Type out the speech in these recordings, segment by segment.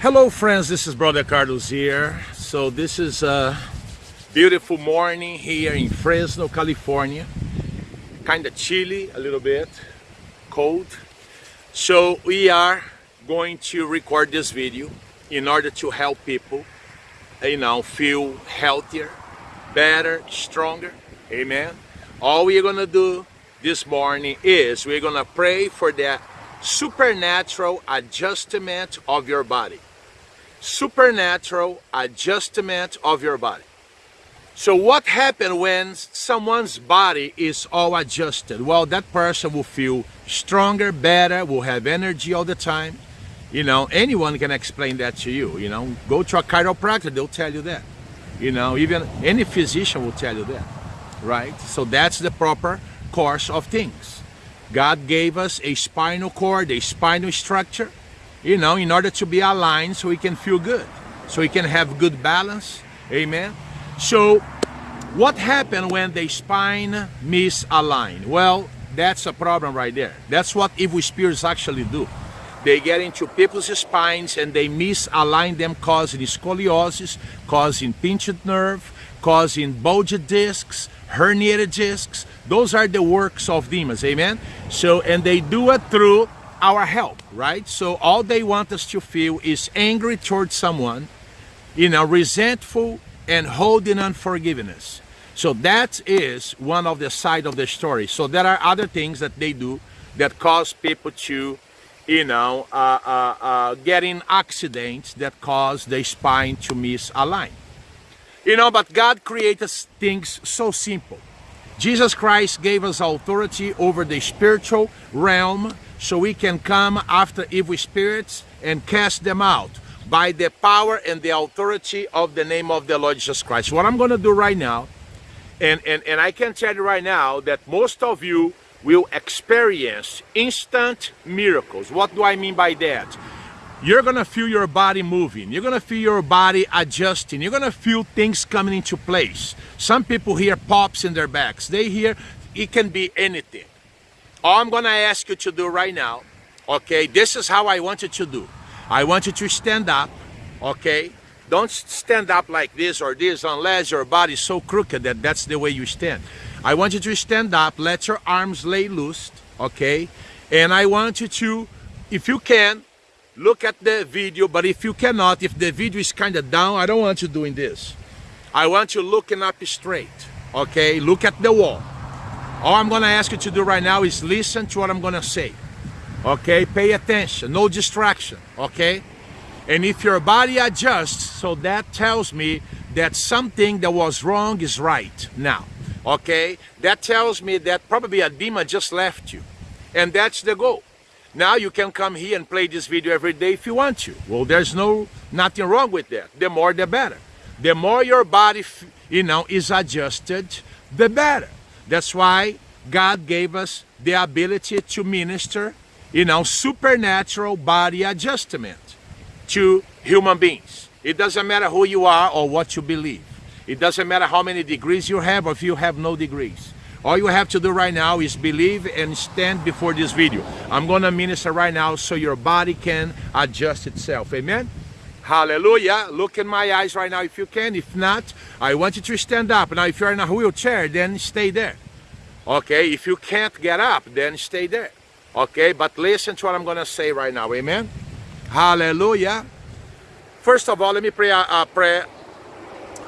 Hello friends, this is Brother Carlos here. So this is a beautiful morning here in Fresno, California. Kind of chilly a little bit, cold. So we are going to record this video in order to help people, you know, feel healthier, better, stronger. Amen. All we're gonna do this morning is we're gonna pray for the supernatural adjustment of your body supernatural adjustment of your body. So what happens when someone's body is all adjusted? Well, that person will feel stronger, better, will have energy all the time. You know, anyone can explain that to you. You know, go to a chiropractor, they'll tell you that. You know, even any physician will tell you that, right? So that's the proper course of things. God gave us a spinal cord, a spinal structure, you know, in order to be aligned so we can feel good, so we can have good balance. Amen. So what happened when the spine misaligned? Well, that's a problem right there. That's what evil spirits actually do. They get into people's spines and they misalign them, causing scoliosis, causing pinched nerve, causing bulged discs, herniated discs. Those are the works of demons, amen? So, and they do it through our help, right? So all they want us to feel is angry towards someone, you know, resentful and holding unforgiveness. So that is one of the side of the story. So there are other things that they do that cause people to, you know, uh, uh, uh, getting accidents that cause the spine to misalign. You know, but God created things so simple. Jesus Christ gave us authority over the spiritual realm so we can come after evil spirits and cast them out by the power and the authority of the name of the Lord Jesus Christ. What I'm going to do right now, and, and, and I can tell you right now that most of you will experience instant miracles. What do I mean by that? You're going to feel your body moving. You're going to feel your body adjusting. You're going to feel things coming into place. Some people hear pops in their backs. They hear it can be anything. All I'm going to ask you to do right now, okay, this is how I want you to do. I want you to stand up, okay? Don't stand up like this or this unless your body is so crooked that that's the way you stand. I want you to stand up, let your arms lay loose, okay? And I want you to, if you can, look at the video, but if you cannot, if the video is kind of down, I don't want you doing this. I want you looking up straight, okay? Look at the wall. All I'm going to ask you to do right now is listen to what I'm going to say. Okay? Pay attention. No distraction. Okay? And if your body adjusts, so that tells me that something that was wrong is right now. Okay? That tells me that probably a demon just left you. And that's the goal. Now you can come here and play this video every day if you want to. Well, there's no nothing wrong with that. The more, the better. The more your body, you know, is adjusted, the better. That's why God gave us the ability to minister, you know, supernatural body adjustment to human beings. It doesn't matter who you are or what you believe. It doesn't matter how many degrees you have or if you have no degrees. All you have to do right now is believe and stand before this video. I'm going to minister right now so your body can adjust itself. Amen? Hallelujah. Look in my eyes right now if you can. If not, I want you to stand up. Now, if you're in a wheelchair, then stay there. Okay, if you can't get up, then stay there. Okay, but listen to what I'm going to say right now. Amen? Hallelujah. First of all, let me pray a, a prayer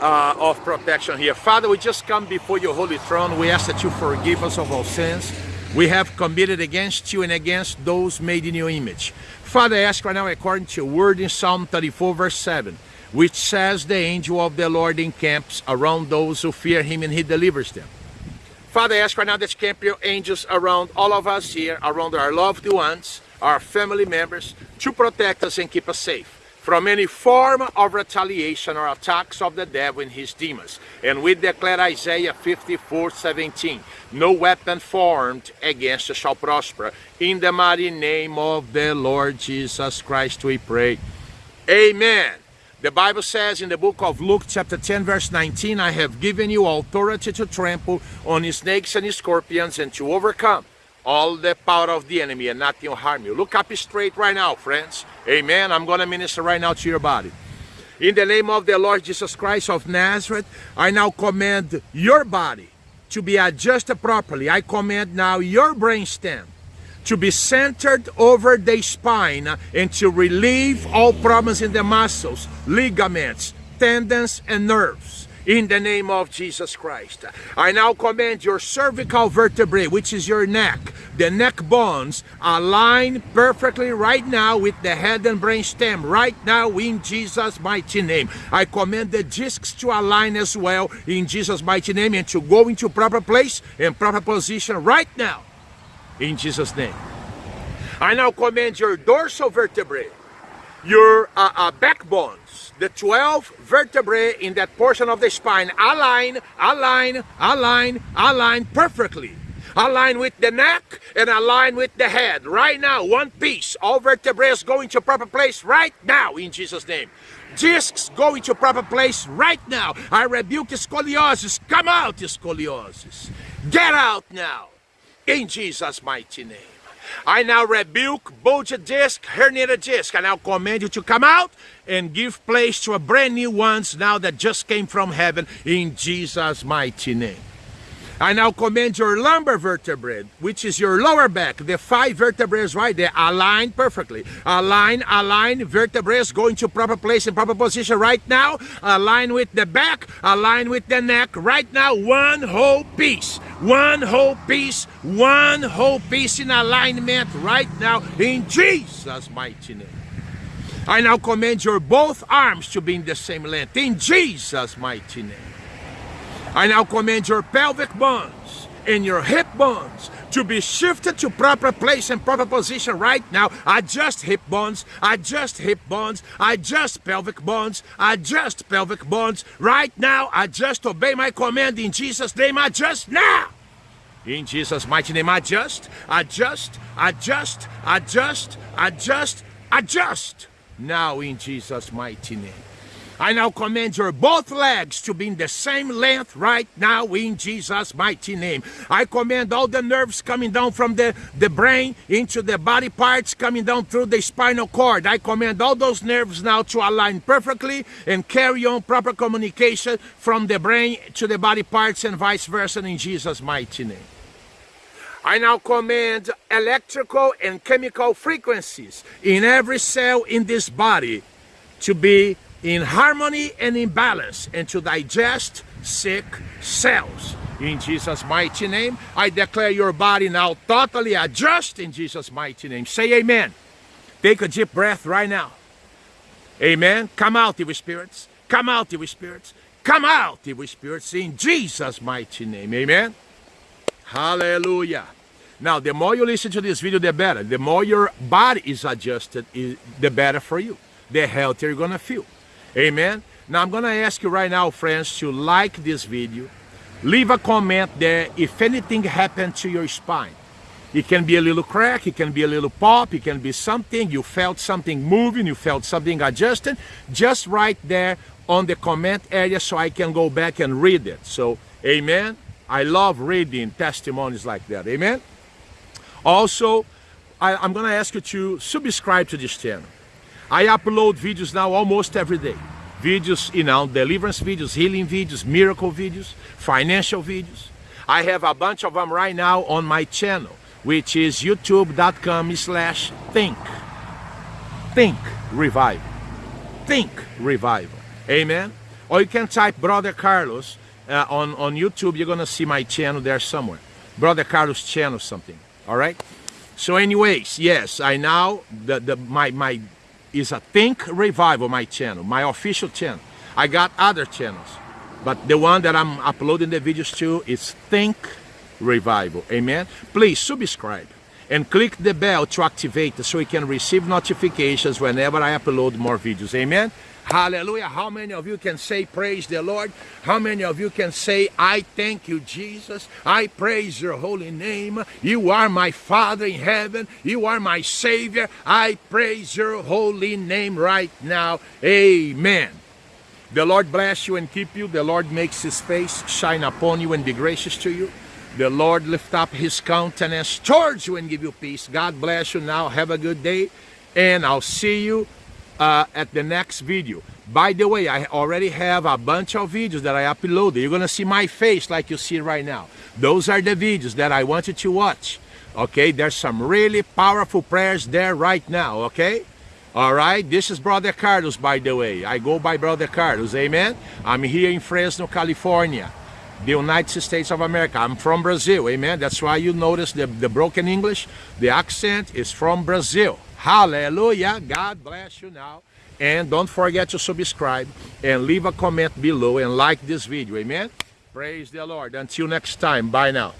uh, of protection here. Father, we just come before your holy throne. We ask that you forgive us of our sins we have committed against you and against those made in your image. Father, I ask right now, according to your word in Psalm 34, verse 7, which says, The angel of the Lord encamps around those who fear him and he delivers them. Father, I ask right now that camp your angels around all of us here, around our loved ones, our family members, to protect us and keep us safe from any form of retaliation or attacks of the devil and his demons. And we declare Isaiah 54, 17, no weapon formed against us shall prosper. In the mighty name of the Lord Jesus Christ we pray. Amen. The Bible says in the book of Luke chapter 10 verse 19, I have given you authority to trample on snakes and scorpions and to overcome all the power of the enemy and nothing will harm you. Look up straight right now, friends. Amen. I'm going to minister right now to your body. In the name of the Lord Jesus Christ of Nazareth, I now command your body to be adjusted properly. I command now your brainstem to be centered over the spine and to relieve all problems in the muscles, ligaments, tendons, and nerves in the name of Jesus Christ. I now command your cervical vertebrae, which is your neck, the neck bones, align perfectly right now with the head and brain stem, right now in Jesus' mighty name. I command the discs to align as well in Jesus' mighty name and to go into proper place and proper position right now in Jesus' name. I now command your dorsal vertebrae, your uh, uh, backbones, the 12 vertebrae in that portion of the spine, align, align, align, align perfectly. Align with the neck and align with the head. Right now, one piece. All vertebrae is going to proper place right now in Jesus' name. Discs go into proper place right now. I rebuke scoliosis. Come out, scoliosis. Get out now in Jesus' mighty name. I now rebuke bulged disc, herniated disc. I now command you to come out and give place to a brand new ones now that just came from heaven in Jesus' mighty name. I now command your lumbar vertebrae, which is your lower back, the five vertebrae right there, align perfectly. Align, align, vertebrae go into proper place and proper position right now. Align with the back, align with the neck right now. One whole piece, one whole piece, one whole piece in alignment right now in Jesus' mighty name. I now command your both arms to be in the same length in Jesus' mighty name. I now command your pelvic bones and your hip bones to be shifted to proper place and proper position right now. Adjust hip bones, adjust hip bones, adjust pelvic bones, adjust pelvic bones right now. Adjust, obey my command in Jesus' name. Adjust now. In Jesus' mighty name, adjust, adjust, adjust, adjust, adjust, adjust. Now in Jesus' mighty name. I now command your both legs to be in the same length right now in Jesus' mighty name. I command all the nerves coming down from the, the brain into the body parts coming down through the spinal cord. I command all those nerves now to align perfectly and carry on proper communication from the brain to the body parts and vice versa in Jesus' mighty name. I now command electrical and chemical frequencies in every cell in this body to be in harmony and in balance and to digest sick cells. In Jesus' mighty name, I declare your body now totally adjust in Jesus' mighty name. Say amen. Take a deep breath right now. Amen. Come out, evil spirits. Come out, evil spirits. Come out, evil spirits, in Jesus' mighty name. Amen. Hallelujah. Now, the more you listen to this video, the better. The more your body is adjusted, the better for you. The healthier you're going to feel. Amen. Now I'm going to ask you right now, friends, to like this video. Leave a comment there if anything happened to your spine. It can be a little crack, it can be a little pop, it can be something, you felt something moving, you felt something adjusting. Just write there on the comment area so I can go back and read it. So, amen. I love reading testimonies like that. Amen. Also, I, am going to ask you to subscribe to this channel. I upload videos now almost every day. Videos, you know, deliverance videos, healing videos, miracle videos, financial videos. I have a bunch of them right now on my channel, which is youtube.com slash think. Think revival. Think revival. Amen. Or you can type Brother Carlos uh, on, on YouTube. You're going to see my channel there somewhere. Brother Carlos channel something. All right. So anyways, yes, I now, the, the, my, my is a Think Revival, my channel, my official channel. I got other channels, but the one that I'm uploading the videos to is Think Revival. Amen. Please subscribe and click the bell to activate so you can receive notifications whenever I upload more videos. Amen. Hallelujah. How many of you can say praise the Lord? How many of you can say, I thank you, Jesus. I praise your holy name. You are my Father in heaven. You are my Savior. I praise your holy name right now. Amen. The Lord bless you and keep you. The Lord makes his face shine upon you and be gracious to you. The Lord lift up his countenance towards you and give you peace. God bless you now. Have a good day. And I'll see you uh, at the next video. By the way, I already have a bunch of videos that I uploaded. You're to see my face like you see right now. Those are the videos that I want you to watch. Okay, there's some really powerful prayers there right now. Okay. All right, this is Brother Carlos, by the way. I go by Brother Carlos, amen? I'm here in Fresno, California, the United States of America. I'm from Brazil, amen? That's why you notice the, the broken English. The accent is from Brazil. Hallelujah. God bless you now. And don't forget to subscribe and leave a comment below and like this video, amen? Praise the Lord. Until next time, bye now.